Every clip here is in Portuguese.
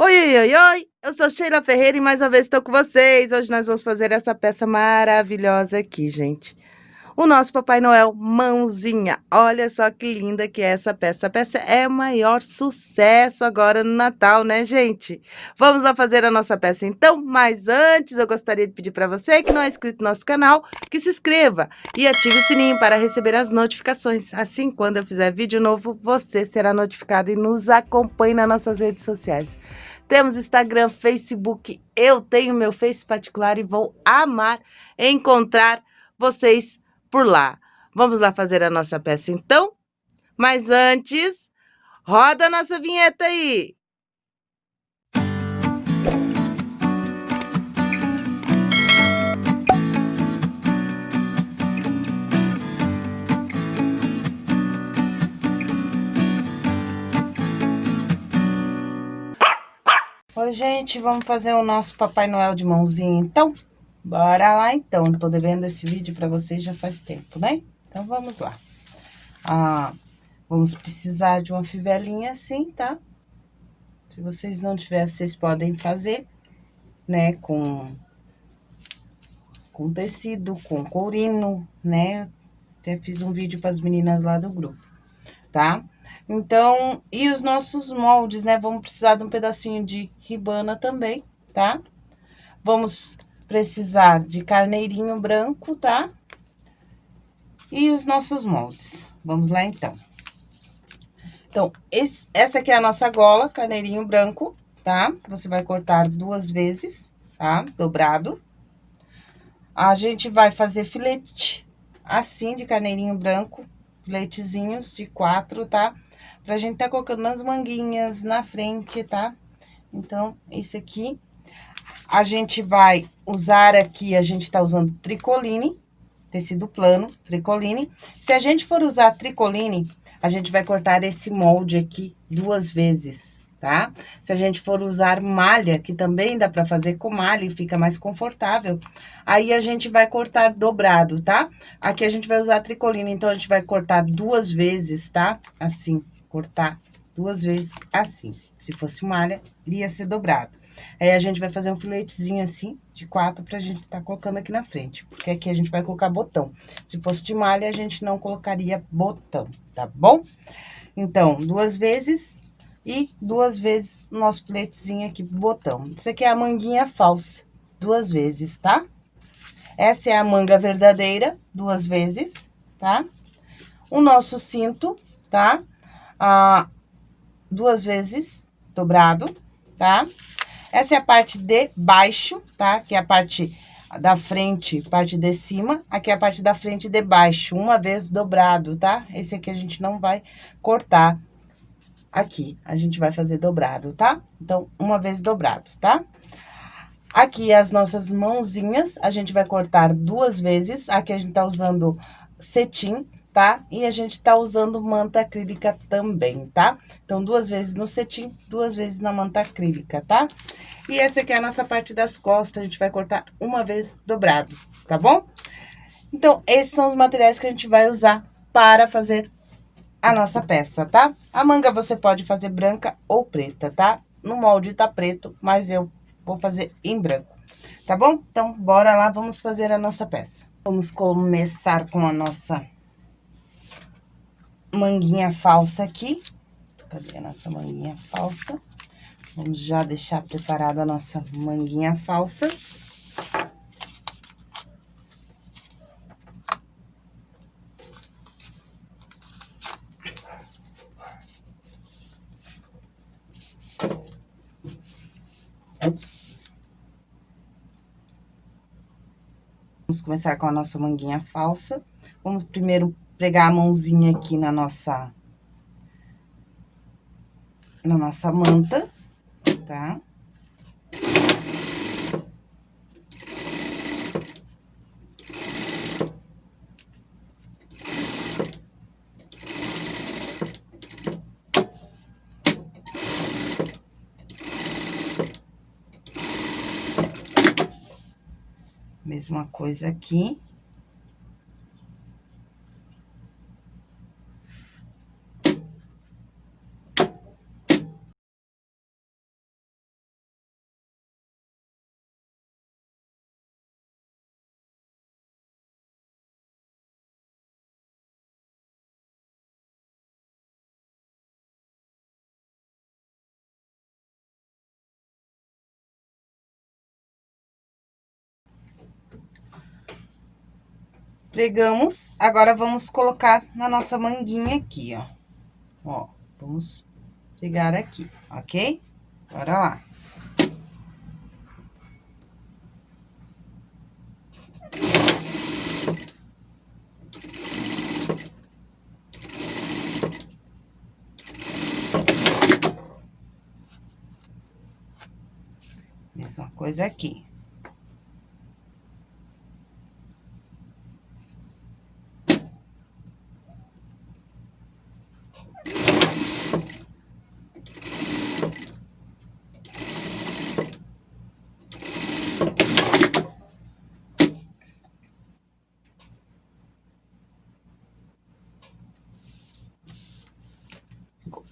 Oi, oi, oi, oi! Eu sou Sheila Ferreira e mais uma vez estou com vocês. Hoje nós vamos fazer essa peça maravilhosa aqui, gente. O nosso Papai Noel Mãozinha. Olha só que linda que é essa peça. A peça é o maior sucesso agora no Natal, né, gente? Vamos lá fazer a nossa peça então? Mas antes eu gostaria de pedir para você que não é inscrito no nosso canal, que se inscreva e ative o sininho para receber as notificações. Assim, quando eu fizer vídeo novo, você será notificado e nos acompanhe nas nossas redes sociais. Temos Instagram, Facebook, eu tenho meu Face particular e vou amar encontrar vocês por lá. Vamos lá fazer a nossa peça então? Mas antes, roda a nossa vinheta aí! Oi, gente, vamos fazer o nosso Papai Noel de mãozinha, então? Bora lá, então. Tô devendo esse vídeo pra vocês já faz tempo, né? Então, vamos lá. Ah, vamos precisar de uma fivelinha assim, tá? Se vocês não tiverem, vocês podem fazer, né, com, com tecido, com courino, né? Até fiz um vídeo para as meninas lá do grupo, tá? Tá? Então, e os nossos moldes, né? Vamos precisar de um pedacinho de ribana também, tá? Vamos precisar de carneirinho branco, tá? E os nossos moldes. Vamos lá, então. Então, esse, essa aqui é a nossa gola, carneirinho branco, tá? Você vai cortar duas vezes, tá? Dobrado. A gente vai fazer filete assim, de carneirinho branco, filetezinhos de quatro, tá? Pra gente tá colocando nas manguinhas, na frente, tá? Então, isso aqui. A gente vai usar aqui, a gente tá usando tricoline, tecido plano, tricoline. Se a gente for usar tricoline, a gente vai cortar esse molde aqui duas vezes, tá? Se a gente for usar malha, que também dá pra fazer com malha e fica mais confortável, aí a gente vai cortar dobrado, tá? Aqui a gente vai usar tricoline, então a gente vai cortar duas vezes, tá? Assim, cortar duas vezes assim. Se fosse malha, iria ser dobrado. Aí, a gente vai fazer um filetezinho assim, de quatro, pra gente tá colocando aqui na frente. Porque aqui a gente vai colocar botão. Se fosse de malha, a gente não colocaria botão, tá bom? Então, duas vezes e duas vezes nosso filetezinho aqui pro botão. Isso aqui é a manguinha falsa, duas vezes, tá? Essa é a manga verdadeira, duas vezes, tá? O nosso cinto, tá? Ah, duas vezes dobrado, tá? Essa é a parte de baixo, tá? Que é a parte da frente, parte de cima. Aqui é a parte da frente de baixo, uma vez dobrado, tá? Esse aqui a gente não vai cortar aqui. A gente vai fazer dobrado, tá? Então, uma vez dobrado, tá? Aqui as nossas mãozinhas, a gente vai cortar duas vezes. Aqui a gente tá usando cetim, tá? E a gente tá usando manta acrílica também, tá? Então, duas vezes no cetim, duas vezes na manta acrílica, tá? E essa aqui é a nossa parte das costas, a gente vai cortar uma vez dobrado, tá bom? Então, esses são os materiais que a gente vai usar para fazer a nossa peça, tá? A manga você pode fazer branca ou preta, tá? No molde tá preto, mas eu vou fazer em branco, tá bom? Então, bora lá, vamos fazer a nossa peça. Vamos começar com a nossa manguinha falsa aqui. Cadê a nossa manguinha falsa? Vamos já deixar preparada a nossa manguinha falsa. Vamos começar com a nossa manguinha falsa. Vamos primeiro pregar a mãozinha aqui na nossa... Na nossa manta, tá? Mesma coisa aqui. Pregamos, agora vamos colocar na nossa manguinha aqui, ó. Ó, vamos pregar aqui, ok? Bora lá. Mesma coisa aqui.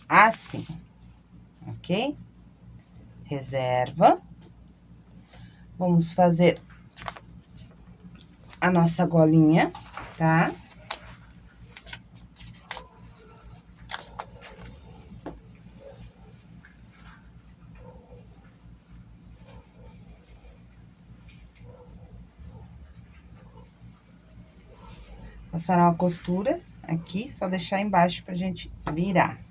Assim, ok? Reserva. Vamos fazer a nossa golinha, tá? Passar uma costura aqui, só deixar embaixo pra gente virar.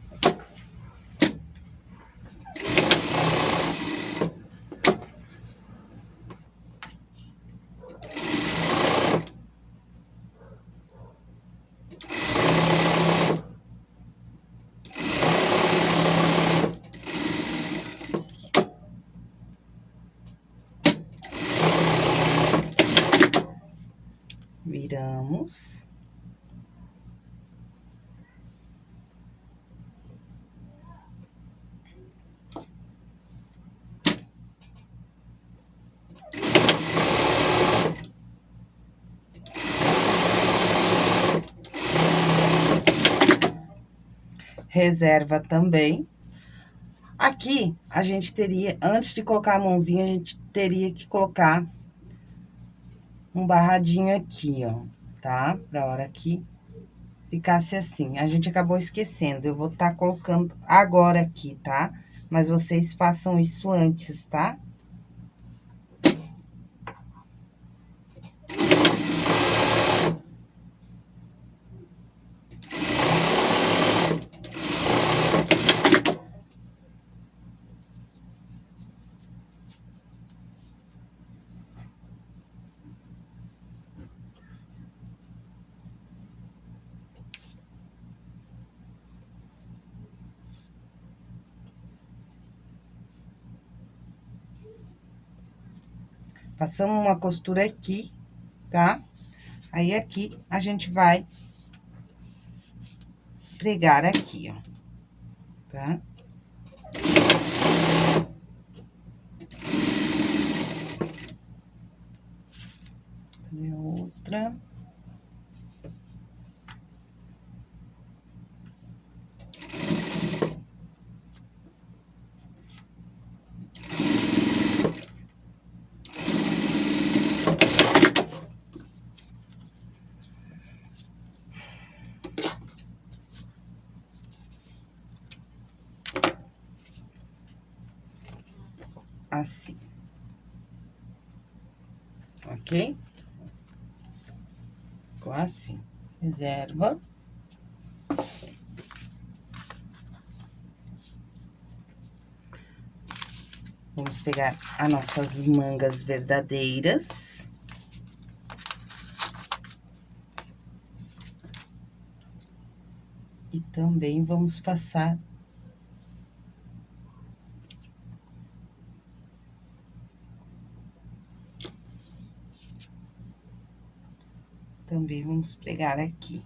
Reserva também. Aqui, a gente teria, antes de colocar a mãozinha, a gente teria que colocar um barradinho aqui, ó, tá? Pra hora que ficasse assim. A gente acabou esquecendo, eu vou tá colocando agora aqui, tá? Mas vocês façam isso antes, tá? Passamos uma costura aqui, tá? Aí, aqui, a gente vai pregar aqui, ó, tá? Cadê outra? Assim. Ok? Ficou assim. Reserva. Vamos pegar as nossas mangas verdadeiras. E também vamos passar também vamos pregar aqui.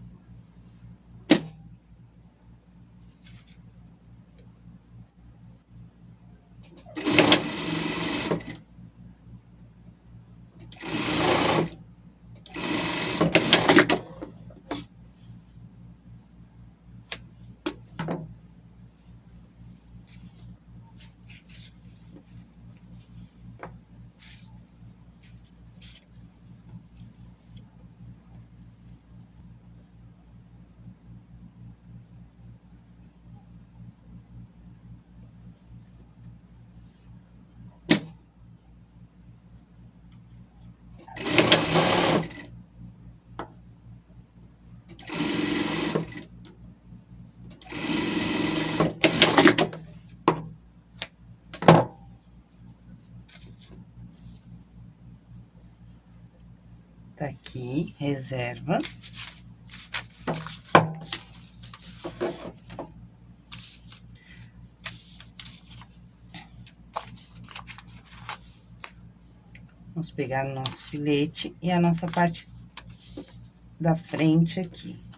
Reserva. Vamos pegar o nosso filete e a nossa parte da frente aqui.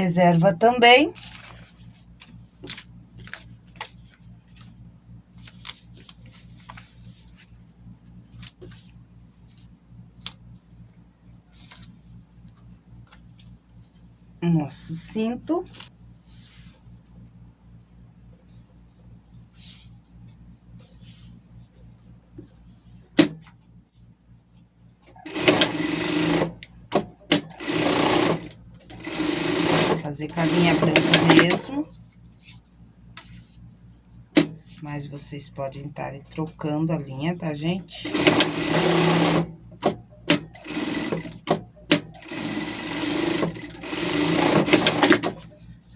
Reserva também. Nosso cinto. Fazer com a linha branca mesmo. Mas vocês podem estar trocando a linha, tá, gente?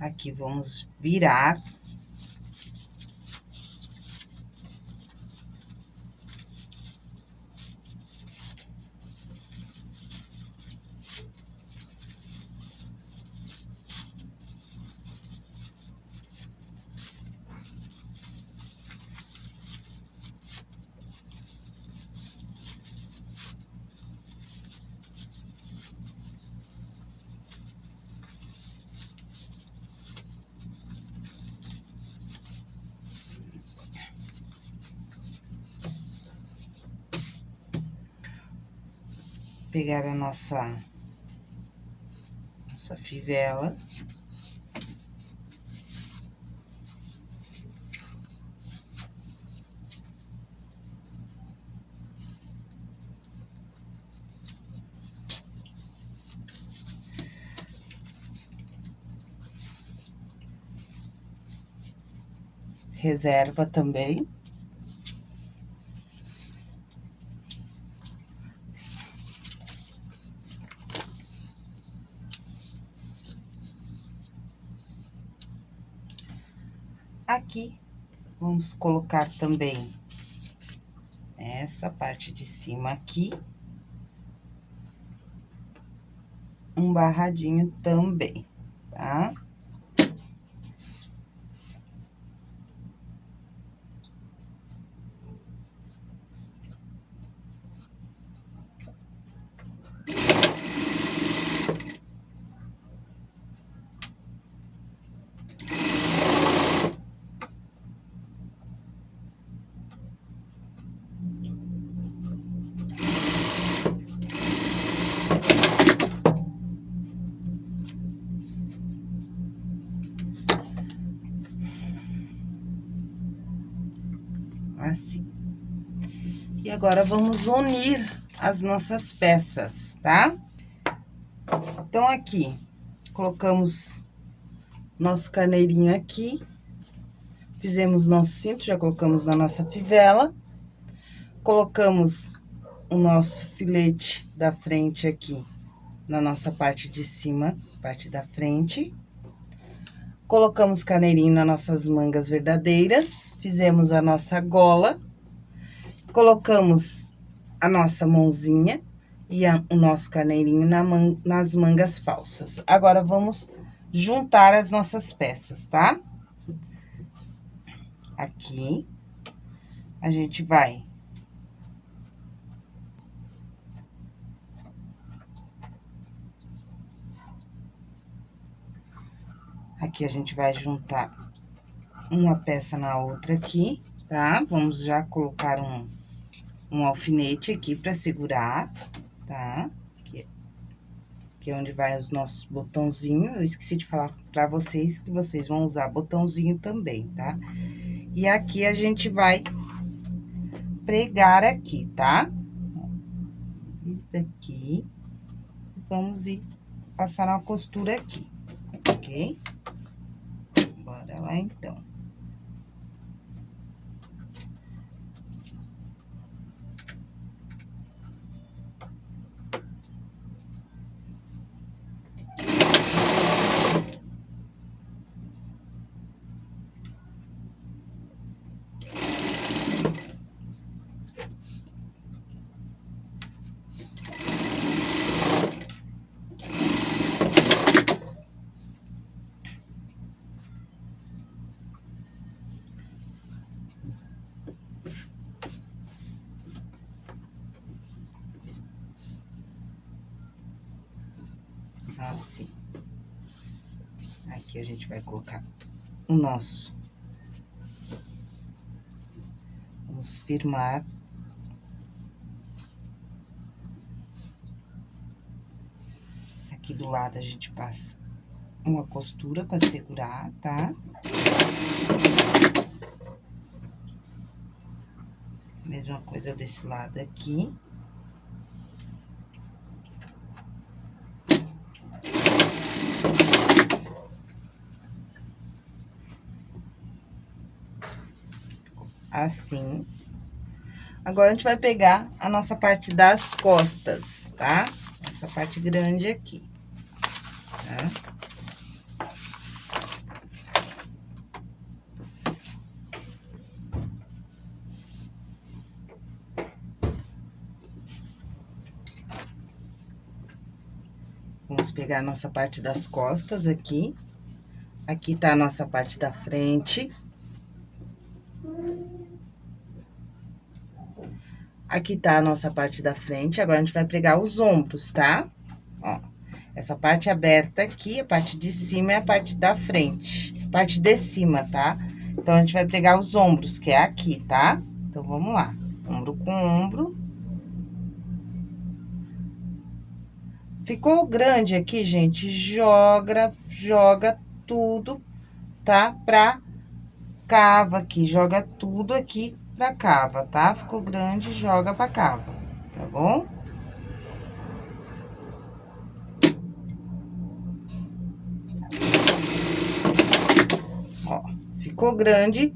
Aqui, vamos virar pegar a nossa, nossa fivela. Reserva também. Aqui, vamos colocar também essa parte de cima aqui. Um barradinho também, tá? Agora, vamos unir as nossas peças, tá? Então, aqui, colocamos nosso carneirinho aqui. Fizemos nosso cinto, já colocamos na nossa fivela. Colocamos o nosso filete da frente aqui na nossa parte de cima, parte da frente. Colocamos caneirinho nas nossas mangas verdadeiras, fizemos a nossa gola, colocamos a nossa mãozinha e a, o nosso caneirinho na man, nas mangas falsas. Agora, vamos juntar as nossas peças, tá? Aqui, a gente vai... Aqui, a gente vai juntar uma peça na outra aqui, tá? Vamos já colocar um um alfinete aqui pra segurar, tá? Aqui, aqui é onde vai os nossos botãozinhos. Eu esqueci de falar pra vocês que vocês vão usar botãozinho também, tá? E aqui a gente vai pregar aqui, tá? Isso daqui. Vamos ir passar uma costura aqui, ok? Bora lá, então. assim. Aqui a gente vai colocar o nosso. Vamos firmar. Aqui do lado a gente passa uma costura para segurar, tá? Mesma coisa desse lado aqui. Assim. Agora, a gente vai pegar a nossa parte das costas, tá? Essa parte grande aqui, tá? Vamos pegar a nossa parte das costas aqui. Aqui tá a nossa parte da frente. Aqui tá a nossa parte da frente, agora a gente vai pregar os ombros, tá? Ó, essa parte aberta aqui, a parte de cima é a parte da frente, parte de cima, tá? Então, a gente vai pregar os ombros, que é aqui, tá? Então, vamos lá. Ombro com ombro. Ficou grande aqui, gente? Joga, joga tudo, tá? Pra cava aqui, joga tudo aqui pra cava, tá? Ficou grande, joga pra cava, tá bom? Ó, ficou grande,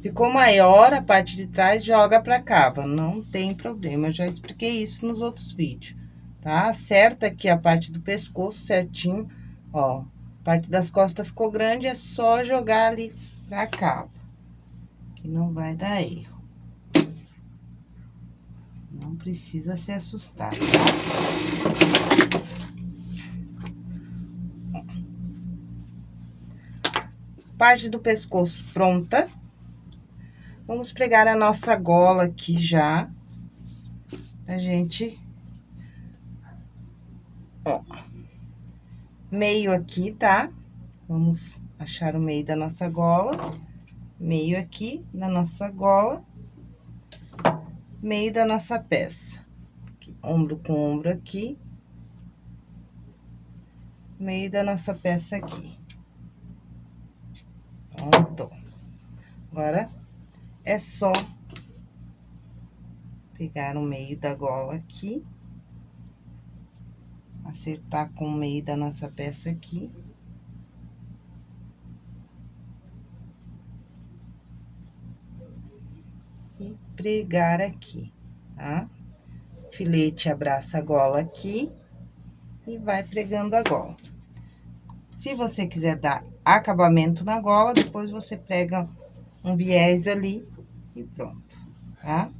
ficou maior a parte de trás, joga pra cava, não tem problema, eu já expliquei isso nos outros vídeos, tá? Acerta aqui a parte do pescoço certinho, ó, parte das costas ficou grande, é só jogar ali pra cava que não vai dar erro. Não precisa se assustar, tá? Parte do pescoço pronta. Vamos pregar a nossa gola aqui já. A gente... Ó. Meio aqui, tá? Vamos achar o meio da nossa gola meio aqui na nossa gola, meio da nossa peça. Ombro com ombro aqui, meio da nossa peça aqui. Pronto. Agora, é só pegar o meio da gola aqui, acertar com o meio da nossa peça aqui. Pregar aqui, tá? Filete abraça a gola aqui e vai pregando a gola. Se você quiser dar acabamento na gola, depois você prega um viés ali e pronto, tá?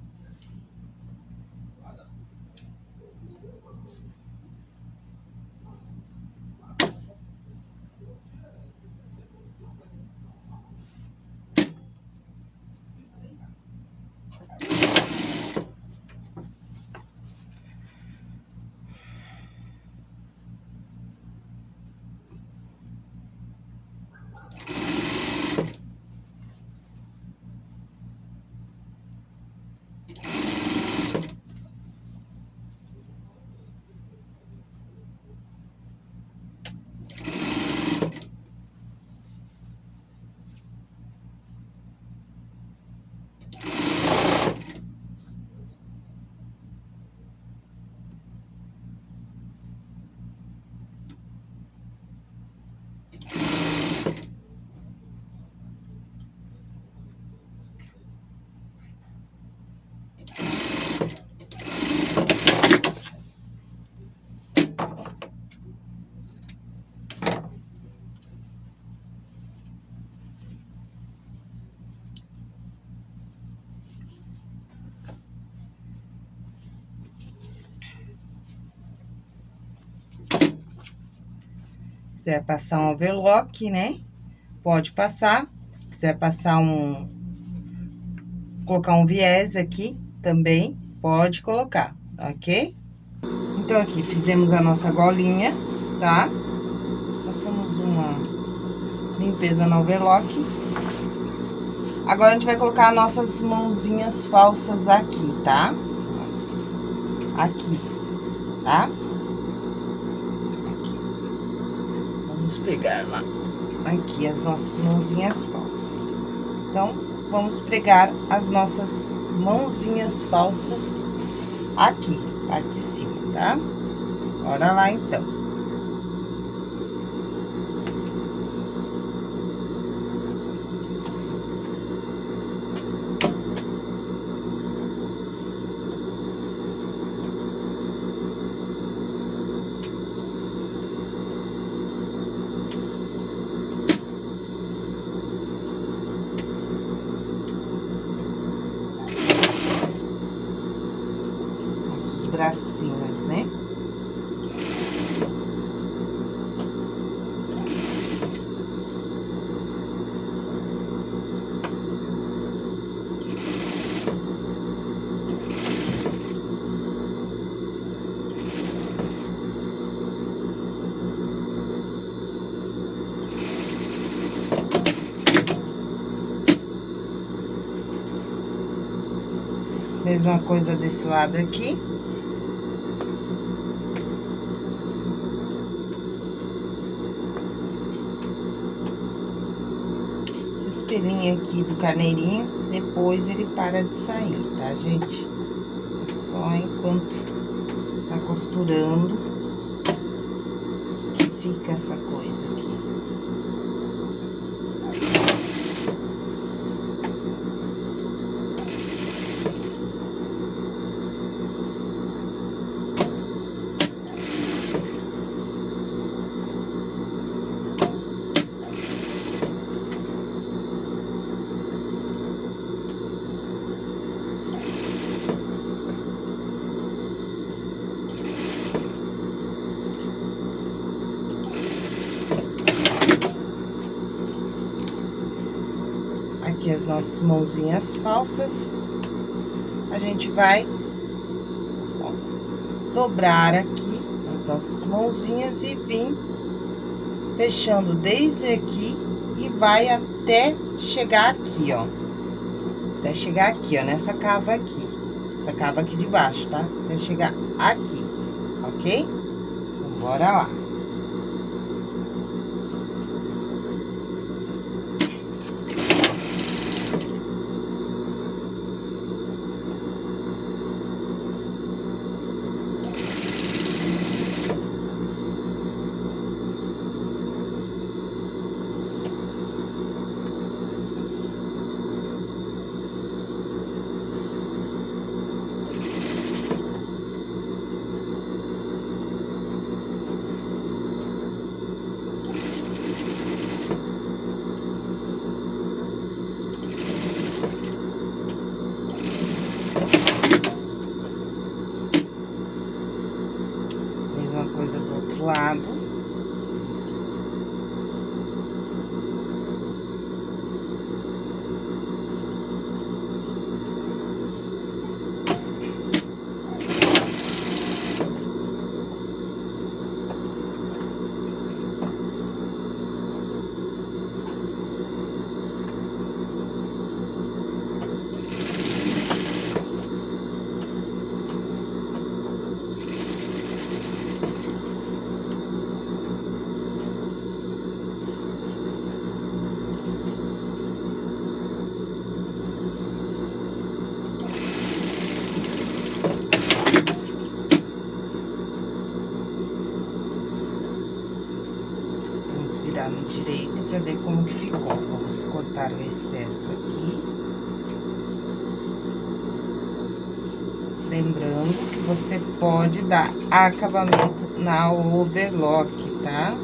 Quiser passar um overlock, né? Pode passar. Quiser passar um... Colocar um viés aqui também, pode colocar, ok? Então, aqui, fizemos a nossa golinha, tá? Passamos uma limpeza no overlock. Agora, a gente vai colocar nossas mãozinhas falsas aqui, tá? Aqui, tá? Aqui. Vamos pegar lá, aqui, as nossas mãozinhas falsas. Então, vamos pregar as nossas mãozinhas falsas aqui, parte de cima, tá? Bora lá, então. bracinhos, né? Mesma coisa desse lado aqui. pelinho aqui do carneirinho, depois ele para de sair, tá, gente? É só enquanto tá costurando que fica essa coisa aqui. aqui as nossas mãozinhas falsas. A gente vai ó, dobrar aqui as nossas mãozinhas e vir fechando desde aqui e vai até chegar aqui, ó. Até chegar aqui, ó, nessa cava aqui. Essa cava aqui de baixo, tá? Até chegar aqui, ok? Então, bora lá. Você pode dar acabamento na overlock, tá?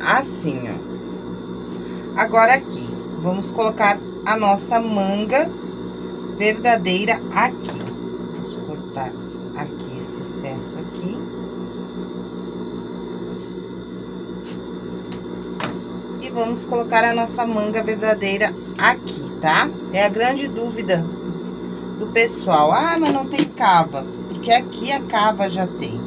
Assim, ó. Agora, aqui, vamos colocar a nossa manga verdadeira aqui. Vamos cortar aqui esse excesso aqui. E vamos colocar a nossa manga verdadeira aqui, tá? É a grande dúvida do pessoal. Ah, mas não tem cava. Porque aqui a cava já tem,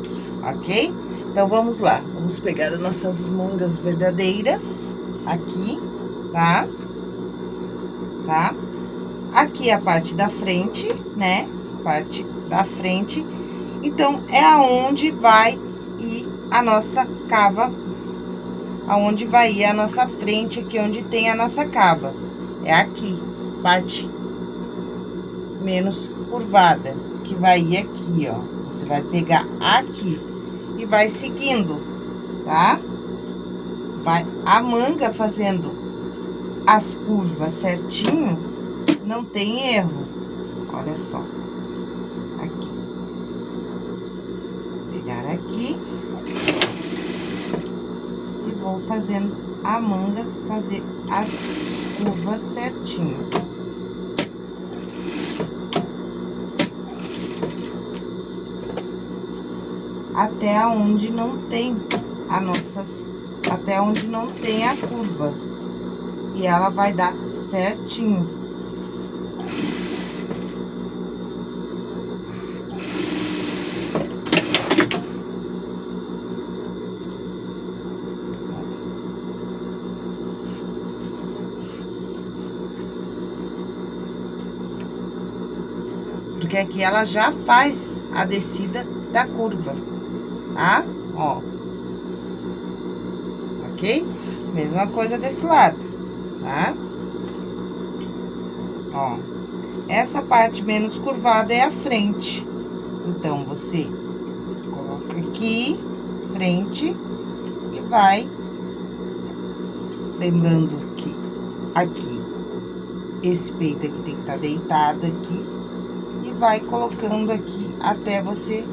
ok? Então, vamos lá. Vamos pegar as nossas mangas verdadeiras aqui, tá? Tá? Aqui é a parte da frente, né? Parte da frente. Então, é aonde vai ir a nossa cava, aonde vai ir a nossa frente, aqui onde tem a nossa cava. É aqui, parte menos curvada, que vai ir aqui, ó. Você vai pegar aqui e vai seguindo, tá? Vai a manga fazendo as curvas certinho, não tem erro. Olha só. Aqui. Pegar aqui. E vou fazendo a manga fazer as curvas certinho. até onde não tem a nossas, até onde não tem a curva. E ela vai dar certinho. Porque aqui ela já faz a descida da curva tá? Ó. Ok? Mesma coisa desse lado, tá? Ó. Essa parte menos curvada é a frente. Então, você coloca aqui, frente, e vai... Lembrando que aqui, esse peito aqui tem que estar tá deitado aqui. E vai colocando aqui até você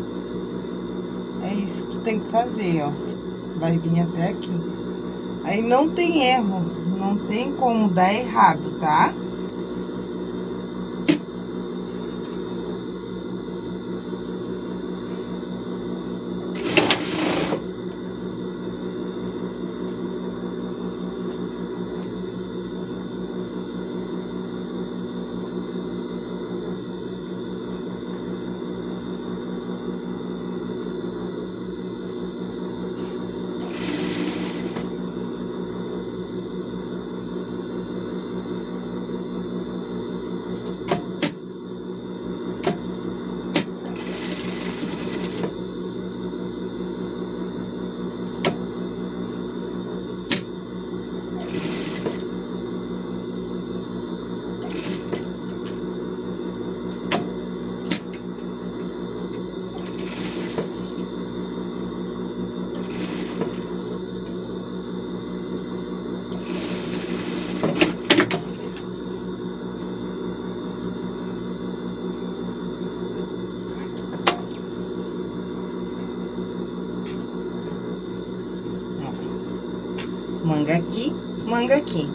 é isso que tem que fazer, ó. Vai vir até aqui. Aí não tem erro, não tem como dar errado, tá? Tá? Manga aqui, manga aqui.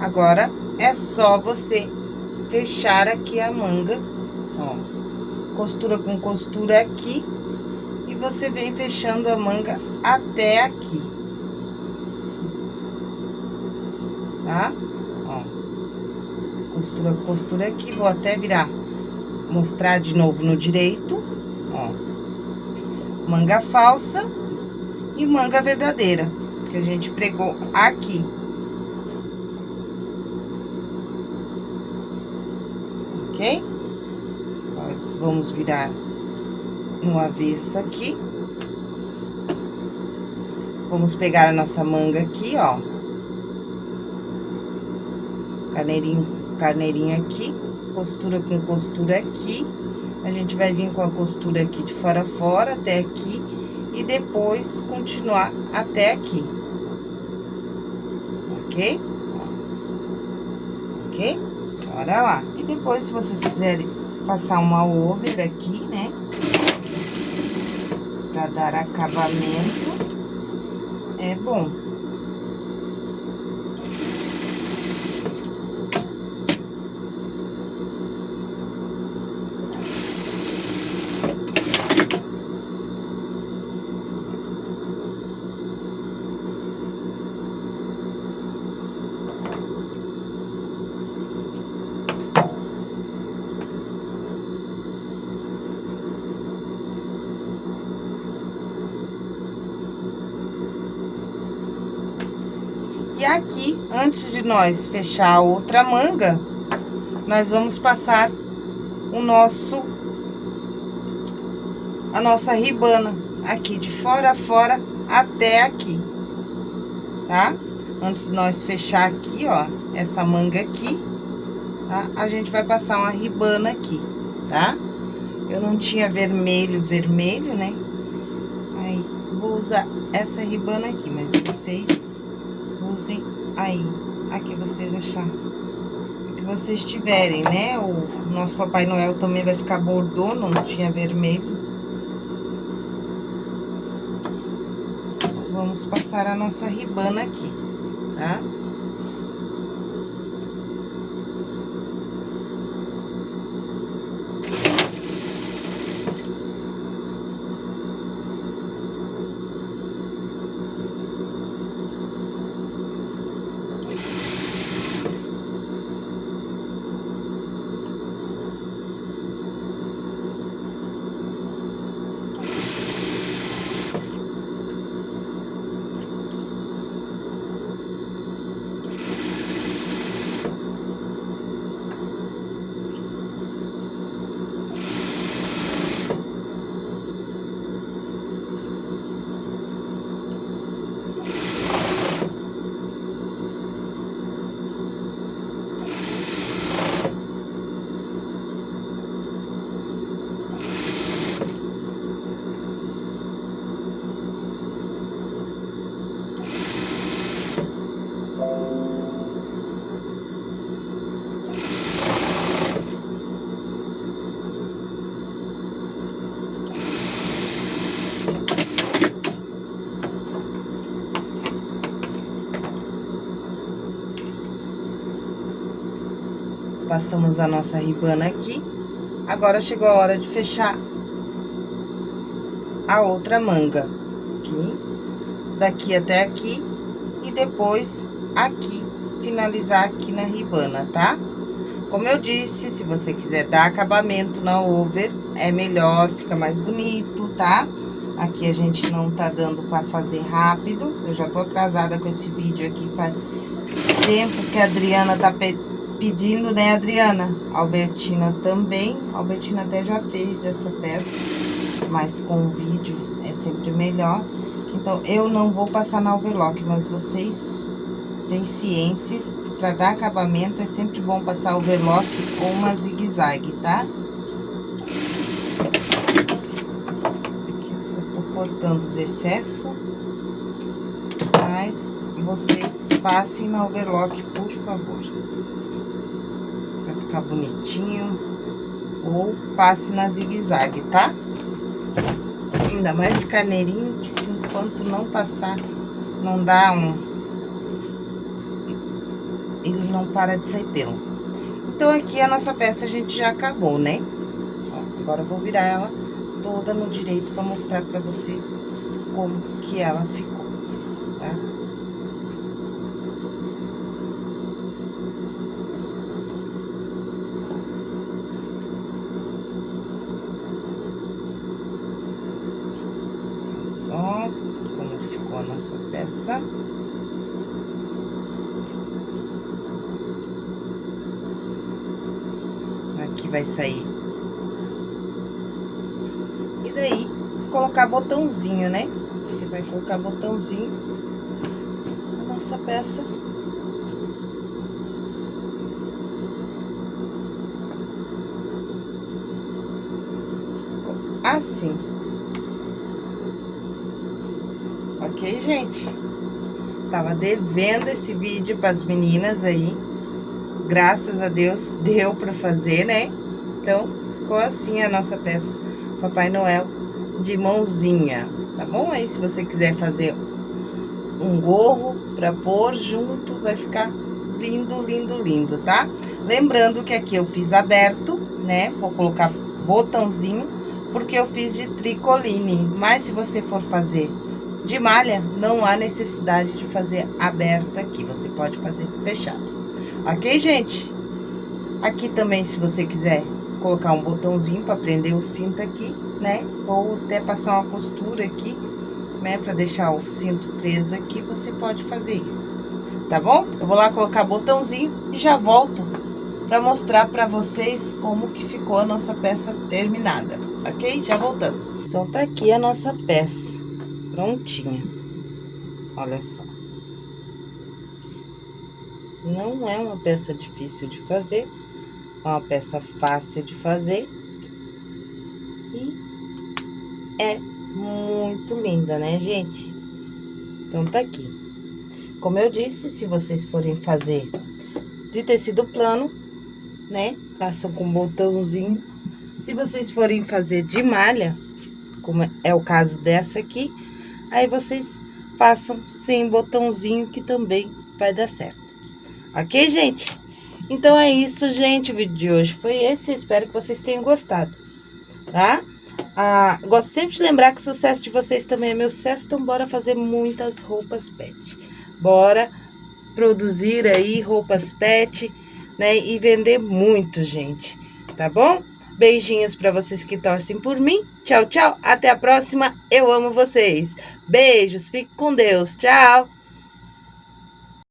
Agora, é só você fechar aqui a manga, ó. Costura com costura aqui. E você vem fechando a manga até aqui. Tá? Ó. Costura, costura aqui. Vou até virar, mostrar de novo no direito, ó. Manga falsa e manga verdadeira, que a gente pregou aqui. Ok? Vamos virar no avesso aqui. Vamos pegar a nossa manga aqui, ó. Carneirinho, carneirinho aqui, costura com costura aqui. A gente vai vir com a costura aqui de fora a fora até aqui e depois continuar até aqui. Ok? Ok? Bora lá. E depois, se vocês quiserem passar uma over aqui, né? para dar acabamento, é bom. E aqui, antes de nós fechar a outra manga, nós vamos passar o nosso, a nossa ribana, aqui de fora a fora até aqui, tá? Antes de nós fechar aqui, ó, essa manga aqui, tá? A gente vai passar uma ribana aqui, tá? Eu não tinha vermelho, vermelho, né? Aí, vou usar essa ribana aqui, mas vocês usem aí, a que vocês acharem. Que vocês tiverem, né? O nosso Papai Noel também vai ficar bordô, não tinha vermelho. Vamos passar a nossa ribana aqui, tá? Passamos a nossa ribana aqui. Agora chegou a hora de fechar a outra manga. Aqui, daqui até aqui. E depois aqui, finalizar aqui na ribana, tá? Como eu disse, se você quiser dar acabamento na over, é melhor, fica mais bonito, tá? Aqui a gente não tá dando pra fazer rápido. Eu já tô atrasada com esse vídeo aqui, faz tempo que a Adriana tá pedindo, né, Adriana? Albertina também. Albertina até já fez essa peça, mas com o vídeo é sempre melhor. Então, eu não vou passar na overlock, mas vocês têm ciência, para dar acabamento é sempre bom passar overlock ou uma zigue-zague, tá? Aqui eu só tô cortando os excessos, mas vocês passem na overlock, por favor bonitinho. Ou passe na zigue-zague, tá? Ainda mais carneirinho, que se enquanto não passar, não dá um... Ele não para de sair pelo. Então, aqui a nossa peça a gente já acabou, né? Ó, agora eu vou virar ela toda no direito pra mostrar pra vocês como que ela ficou. Vai sair. E daí, colocar botãozinho, né? Você vai colocar botãozinho na nossa peça. Assim. Ok, gente? Tava devendo esse vídeo para as meninas aí. Graças a Deus deu para fazer, né? Então, ficou assim a nossa peça Papai Noel de mãozinha, tá bom? Aí, se você quiser fazer um gorro pra pôr junto, vai ficar lindo, lindo, lindo, tá? Lembrando que aqui eu fiz aberto, né? Vou colocar botãozinho, porque eu fiz de tricoline. Mas se você for fazer de malha, não há necessidade de fazer aberto aqui. Você pode fazer fechado. Ok, gente? Aqui também, se você quiser colocar um botãozinho para prender o cinto aqui, né? Ou até passar uma costura aqui, né? Para deixar o cinto preso aqui, você pode fazer isso, tá bom? Eu vou lá colocar botãozinho e já volto para mostrar para vocês como que ficou a nossa peça terminada, ok? Já voltamos. Então, tá aqui a nossa peça prontinha. Olha só. Não é uma peça difícil de fazer, uma peça fácil de fazer. E é muito linda, né, gente? Então, tá aqui. Como eu disse, se vocês forem fazer de tecido plano, né? Façam com botãozinho. Se vocês forem fazer de malha, como é o caso dessa aqui, aí vocês façam sem botãozinho que também vai dar certo. Ok, gente? Então é isso, gente. O vídeo de hoje foi esse. Eu espero que vocês tenham gostado, tá? Ah, gosto sempre de lembrar que o sucesso de vocês também é meu sucesso. Então, bora fazer muitas roupas pet. Bora produzir aí roupas pet, né? E vender muito, gente. Tá bom? Beijinhos para vocês que torcem por mim. Tchau, tchau. Até a próxima. Eu amo vocês. Beijos. Fique com Deus. Tchau.